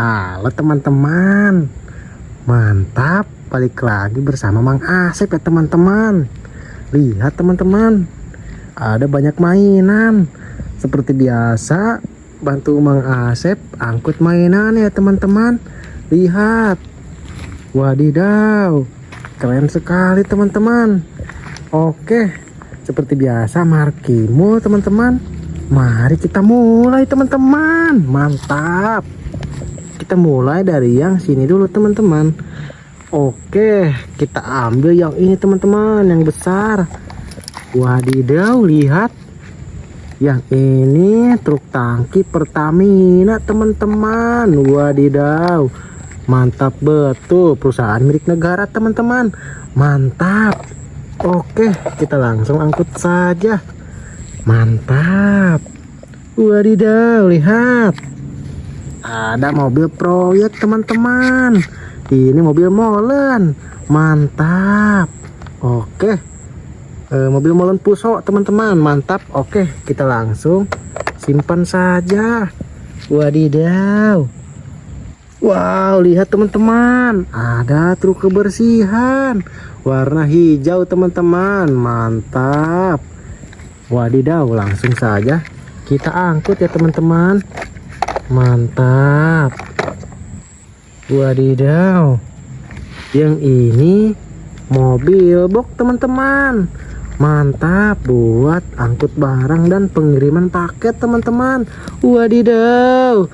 Halo teman-teman. Mantap. Balik lagi bersama Mang Asep ya teman-teman. Lihat teman-teman. Ada banyak mainan. Seperti biasa Bantu Mang Asep Angkut mainan ya teman-teman. Lihat. Wadidaw. Keren sekali teman-teman. Oke. Seperti biasa Markimo teman-teman. Mari kita mulai teman-teman. Mantap kita mulai dari yang sini dulu teman-teman. Oke kita ambil yang ini teman-teman yang besar. Wadidaw lihat. Yang ini truk tangki Pertamina teman-teman. Wadidaw. Mantap betul. Perusahaan milik negara teman-teman. Mantap. Oke kita langsung angkut saja. Mantap. Wadidaw lihat ada mobil proyek teman-teman. Ini mobil molen. Mantap. Oke. E, mobil molen puso teman-teman. Mantap. Oke kita langsung simpan saja. Wadidaw. Wow lihat teman-teman. Ada truk kebersihan. Warna hijau teman-teman. Mantap. Wadidaw langsung saja kita angkut ya teman-teman mantap. Wadidaw. Yang ini mobil box teman-teman. Mantap buat angkut barang dan pengiriman paket teman-teman. Wadidaw.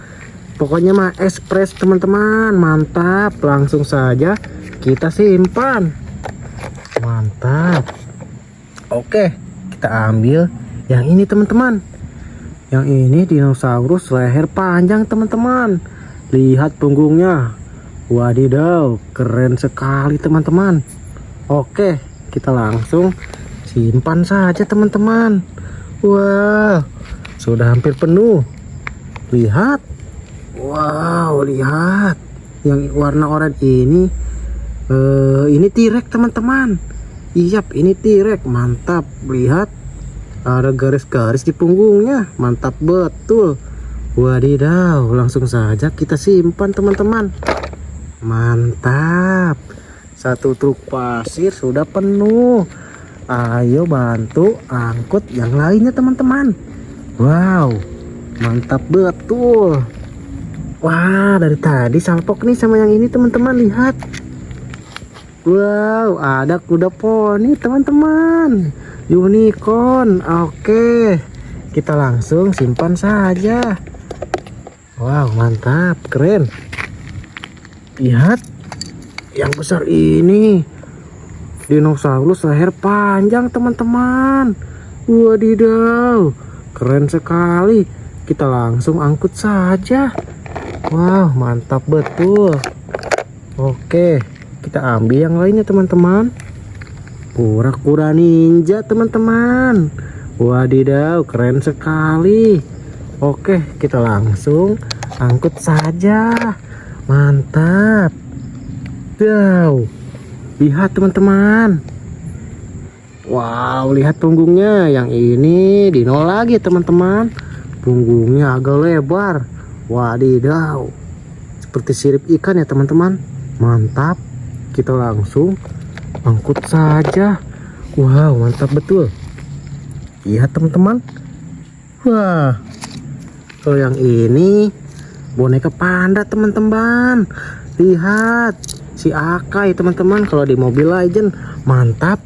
Pokoknya mah ekspres teman-teman. Mantap. Langsung saja kita simpan. Mantap. Oke kita ambil yang ini teman-teman yang ini dinosaurus leher panjang teman-teman. Lihat punggungnya. Wadidaw keren sekali teman-teman. Oke kita langsung simpan saja teman-teman. Wah sudah hampir penuh. Lihat. Wow lihat. Yang warna oranye ini uh, ini tirek teman-teman. Iya ini tirek mantap. Lihat ada garis-garis di punggungnya. Mantap betul. Wadidaw langsung saja kita simpan teman-teman. Mantap. Satu truk pasir sudah penuh. Ayo bantu angkut yang lainnya teman-teman. Wow mantap betul. Wah dari tadi salpok nih sama yang ini teman-teman. Lihat. Wow ada kuda poni teman-teman unicorn oke. Kita langsung simpan saja. Wow mantap keren. Lihat yang besar ini. Dinosaurus leher panjang teman-teman. Wadidaw keren sekali. Kita langsung angkut saja. Wow mantap betul. Oke kita ambil yang lainnya teman-teman kura-kura ninja teman-teman. Wadidaw keren sekali. Oke kita langsung angkut saja. Mantap. Wow. Lihat teman-teman. Wow lihat punggungnya. Yang ini dino lagi teman-teman. Punggungnya agak lebar. Wadidaw. Seperti sirip ikan ya teman-teman. Mantap. Kita langsung angkut saja. Wow mantap betul. Lihat teman-teman. Wah kalau yang ini boneka panda teman-teman. Lihat si Akai teman-teman. Kalau di mobil Legend mantap.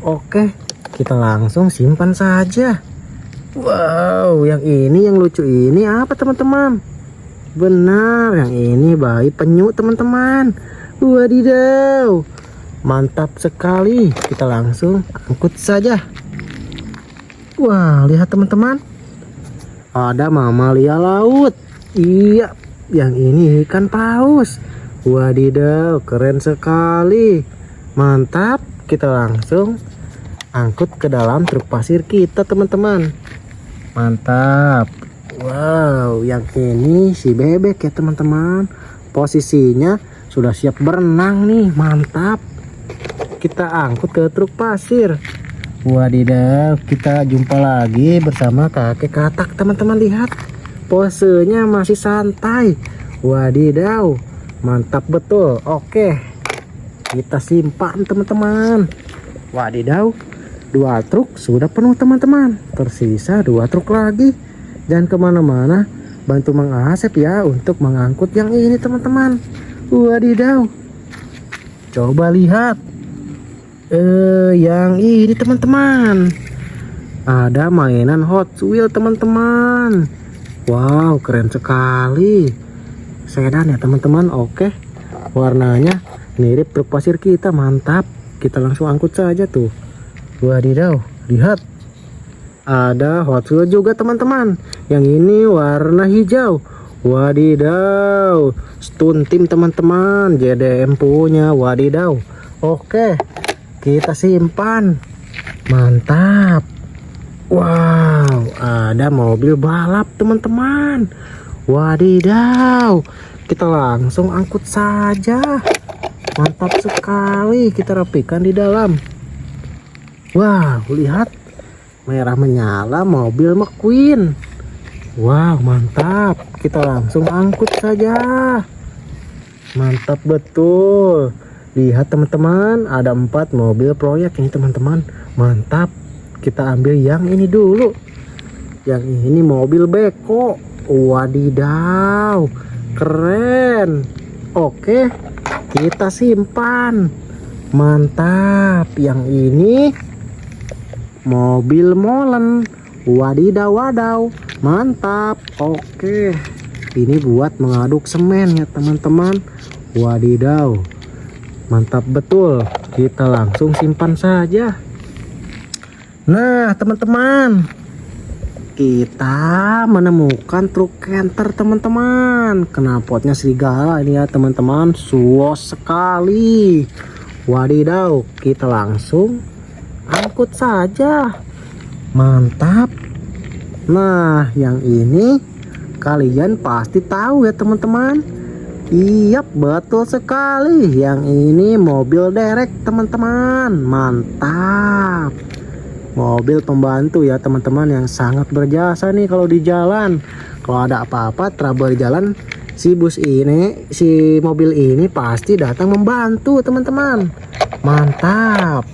Oke kita langsung simpan saja. Wow yang ini yang lucu ini apa teman-teman? Benar yang ini bayi penyu teman-teman. Wadidaw mantap sekali. Kita langsung angkut saja. Wah lihat teman-teman. Ada mamalia laut. Iya yang ini ikan paus. Wadidaw keren sekali. Mantap. Kita langsung angkut ke dalam truk pasir kita teman-teman. Mantap. Wow yang ini si bebek ya teman-teman. Posisinya sudah siap berenang nih. Mantap kita angkut ke truk pasir wadidaw kita jumpa lagi bersama kakek katak teman-teman lihat posenya masih santai Wadidaw, mantap betul. Oke, kita simpan teman-teman. Wadidaw, dua truk sudah penuh teman-teman. Tersisa dua truk lagi. Dan ke mana-mana, bantu Mang ya untuk mengangkut yang ini teman-teman. Wadidaw, coba lihat. Eh, yang ini teman-teman. Ada mainan Hot Wheel teman-teman. Wow, keren sekali. Sedan ya teman-teman. Oke. Warnanya mirip truk pasir kita mantap. Kita langsung angkut saja tuh. Wadidaw lihat. Ada Hot Wheels juga teman-teman. Yang ini warna hijau. Wadidaw stun tim teman-teman. JDM punya wadidaw. Oke kita simpan mantap wow ada mobil balap teman-teman Wadidaw, kita langsung angkut saja. Mantap sekali, kita rapikan di dalam. Wow, lihat merah menyala mobil McQueen. Wow, mantap. Kita langsung angkut saja. Mantap betul. Lihat teman-teman, ada empat mobil proyek ini teman-teman. Mantap. Kita ambil yang ini dulu. Yang ini mobil beko. Wadidaw, keren. Oke, kita simpan. Mantap. Yang ini mobil molen. Wadidaw, wadaw. Mantap. Oke. Ini buat mengaduk semen ya, teman-teman. Wadidaw. Mantap betul. Kita langsung simpan saja. Nah, teman-teman, kita menemukan truk canter teman-teman. Knalpotnya serigala ini ya teman-teman. Suos sekali. Wadidaw kita langsung angkut saja. Mantap. Nah yang ini kalian pasti tahu ya teman-teman Iya betul sekali. Yang ini mobil derek teman-teman. Mantap. Mobil pembantu ya teman-teman yang sangat berjasa nih kalau di jalan. Kalau ada apa-apa trouble di jalan si bus ini si mobil ini pasti datang membantu teman-teman. Mantap.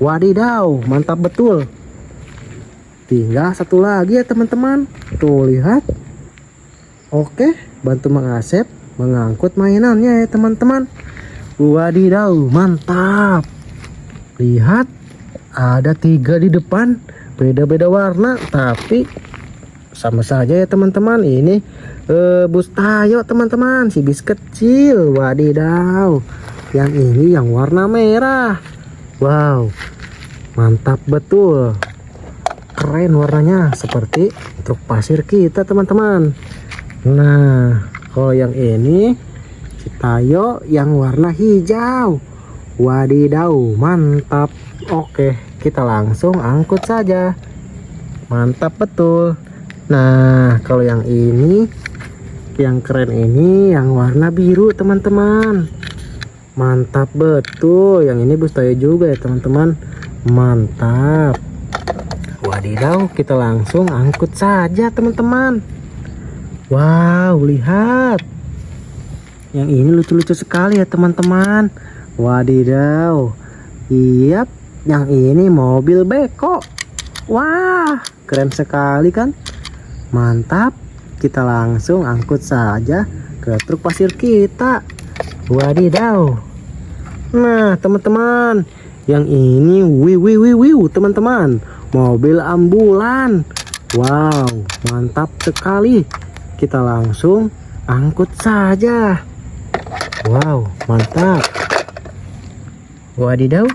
Wadidaw mantap betul. Tinggal satu lagi ya teman-teman. Tuh lihat. Oke bantu mengasep mengangkut mainannya ya teman-teman. Wadidaw mantap. Lihat ada tiga di depan. Beda-beda warna tapi sama saja ya teman-teman. Ini uh, bus tayo teman-teman. Si bis kecil wadidaw. Yang ini yang warna merah. Wow mantap betul. Keren warnanya seperti truk pasir kita teman-teman. Nah kalau yang ini si tayo yang warna hijau. Wadidaw mantap. Oke kita langsung angkut saja. Mantap betul. Nah kalau yang ini yang keren ini yang warna biru teman-teman. Mantap betul. Yang ini bus tayo juga ya teman-teman. Mantap. Wadidaw kita langsung angkut saja teman-teman wow lihat. Yang ini lucu-lucu sekali ya teman-teman. Wadidaw. Iya yang ini mobil beko. Wah keren sekali kan? Mantap. Kita langsung angkut saja ke truk pasir kita. Wadidaw. Nah teman-teman. Yang ini wih wih wih teman-teman. Mobil ambulan. Wow mantap sekali kita langsung angkut saja. Wow mantap. Wadidaw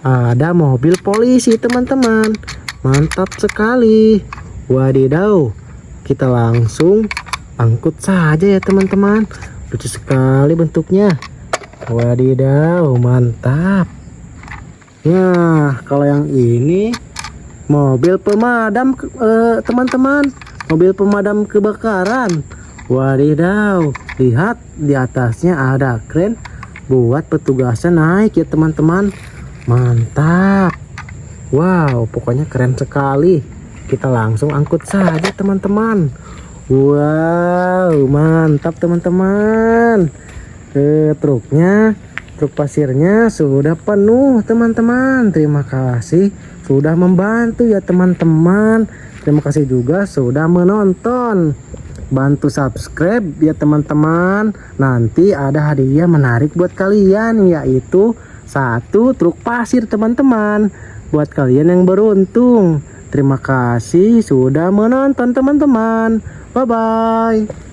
ada mobil polisi teman-teman. Mantap sekali. Wadidaw kita langsung angkut saja ya teman-teman. Lucu sekali bentuknya. Wadidaw mantap. Nah kalau yang ini mobil pemadam eh, teman-teman. eh, mobil pemadam kebakaran. Wadidaw lihat di atasnya ada kren buat petugasnya naik ya teman-teman. Mantap. Wow pokoknya keren sekali. Kita langsung angkut saja teman-teman. Wow, mantap teman-teman. Eh, truknya, truk pasirnya sudah penuh teman-teman. Terima kasih sudah membantu ya teman-teman. Terima kasih juga sudah menonton. Bantu subscribe ya teman-teman. Nanti ada hadiah menarik buat kalian yaitu satu truk pasir teman-teman. Buat kalian yang beruntung. Terima kasih sudah menonton teman-teman. Bye bye.